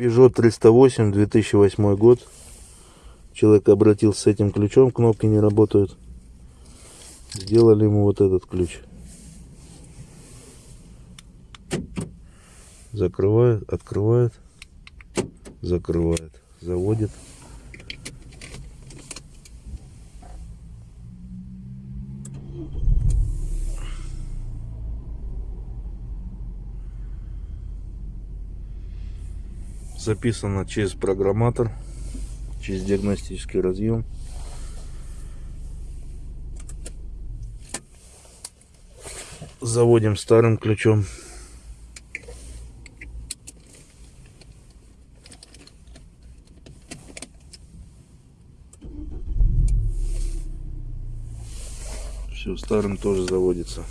Peugeot 308, 2008 год. Человек обратился с этим ключом, кнопки не работают. Сделали ему вот этот ключ. Закрывает, открывает, закрывает, заводит. Записано через программатор, через диагностический разъем. Заводим старым ключом. Все, старым тоже заводится.